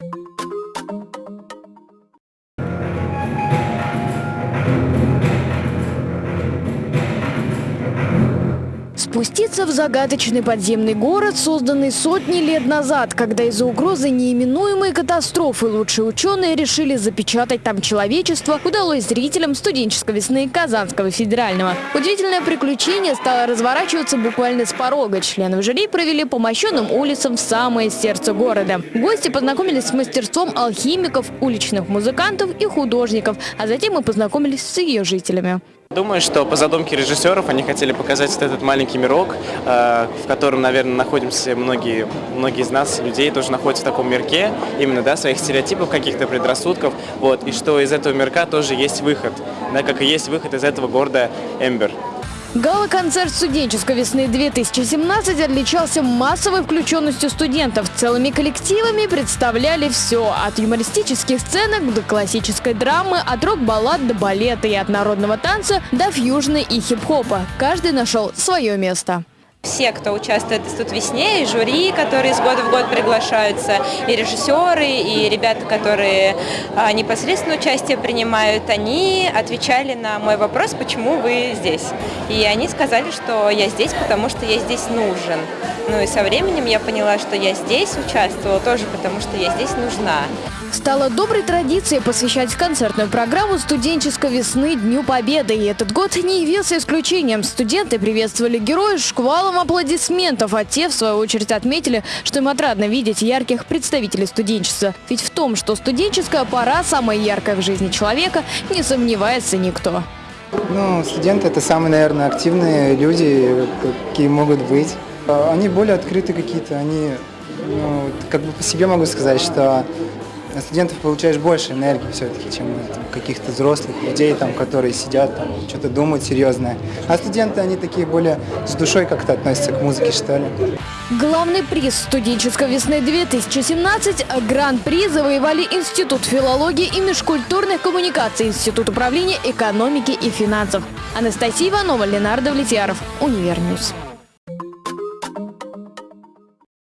Thank you Спуститься в загадочный подземный город, созданный сотни лет назад, когда из-за угрозы неименуемой катастрофы лучшие ученые решили запечатать там человечество, удалось зрителям студенческой весны Казанского федерального. Удивительное приключение стало разворачиваться буквально с порога. Члены жюри провели по мощенным улицам в самое сердце города. Гости познакомились с мастерством алхимиков, уличных музыкантов и художников, а затем мы познакомились с ее жителями. Думаю, что по задумке режиссеров они хотели показать вот этот маленький мирок, э, в котором, наверное, находимся многие, многие из нас, людей, тоже находятся в таком мирке, именно, да, своих стереотипов, каких-то предрассудков, вот, и что из этого мирка тоже есть выход, да, как и есть выход из этого города Эмбер. Гала-концерт студенческой весны 2017 отличался массовой включенностью студентов. Целыми коллективами представляли все. От юмористических сценок до классической драмы, от рок-баллад до балета и от народного танца до фьюжна и хип-хопа. Каждый нашел свое место. Все, кто участвует «Тут весне», и жюри, которые из года в год приглашаются, и режиссеры, и ребята, которые а, непосредственно участие принимают, они отвечали на мой вопрос, почему вы здесь. И они сказали, что я здесь, потому что я здесь нужен. Ну и со временем я поняла, что я здесь участвовала тоже, потому что я здесь нужна. Стало доброй традицией посвящать концертную программу студенческой весны Дню Победы. И этот год не явился исключением. Студенты приветствовали героев шквалом аплодисментов, а те, в свою очередь, отметили, что им отрадно видеть ярких представителей студенчества. Ведь в том, что студенческая пора самая яркая в жизни человека, не сомневается никто. Ну, студенты – это самые, наверное, активные люди, какие могут быть. Они более открыты какие-то, они, ну, как бы по себе могу сказать, что на студентов получаешь больше энергии все-таки, чем там, каких-то взрослых людей, там, которые сидят, там, что-то думают серьезное. А студенты, они такие более с душой как-то относятся к музыке, что ли. Главный приз студенческой весны 2017 Гран-при завоевали Институт филологии и межкультурных коммуникаций, Институт управления экономики и финансов. Анастасия Иванова, Ленар Давлетьяров, Univer News.